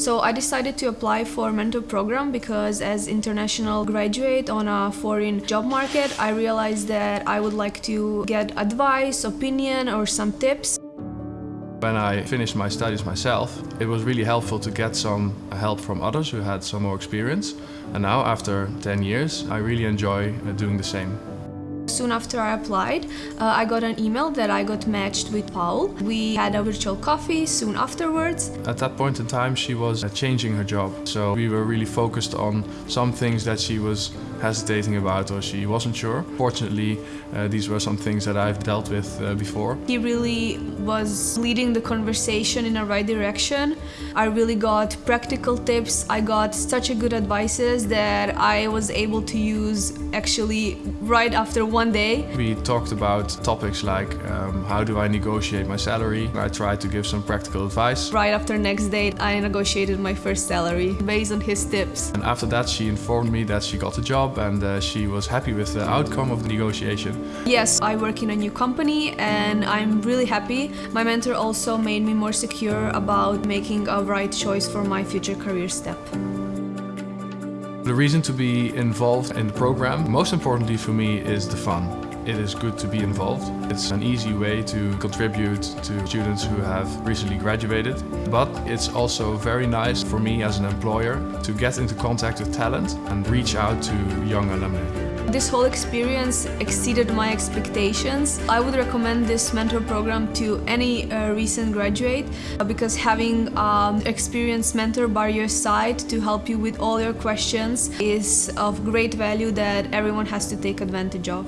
So I decided to apply for mentor program because as international graduate on a foreign job market, I realized that I would like to get advice, opinion or some tips. When I finished my studies myself, it was really helpful to get some help from others who had some more experience. And now, after 10 years, I really enjoy uh, doing the same. Soon after I applied, uh, I got an email that I got matched with Paul. We had a virtual coffee soon afterwards. At that point in time, she was uh, changing her job. So we were really focused on some things that she was hesitating about or she wasn't sure. Fortunately, uh, these were some things that I've dealt with uh, before. He really was leading the conversation in the right direction. I really got practical tips. I got such a good advices that I was able to use actually right after one day. We talked about topics like um, how do I negotiate my salary. I tried to give some practical advice. Right after next day, I negotiated my first salary based on his tips. And after that, she informed me that she got a job and uh, she was happy with the outcome of the negotiation. Yes, I work in a new company and I'm really happy. My mentor also made me more secure about making a right choice for my future career step. The reason to be involved in the program, most importantly for me, is the fun. It is good to be involved. It's an easy way to contribute to students who have recently graduated. But it's also very nice for me as an employer to get into contact with talent and reach out to young alumni. This whole experience exceeded my expectations. I would recommend this mentor program to any uh, recent graduate uh, because having an um, experienced mentor by your side to help you with all your questions is of great value that everyone has to take advantage of.